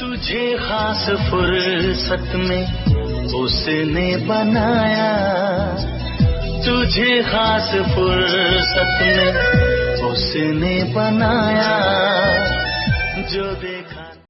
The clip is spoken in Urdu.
تجھے خاص فرصت میں اس نے بنایا۔ تجھے خاص فرصت میں اس نے بنایا۔ جو دیکھا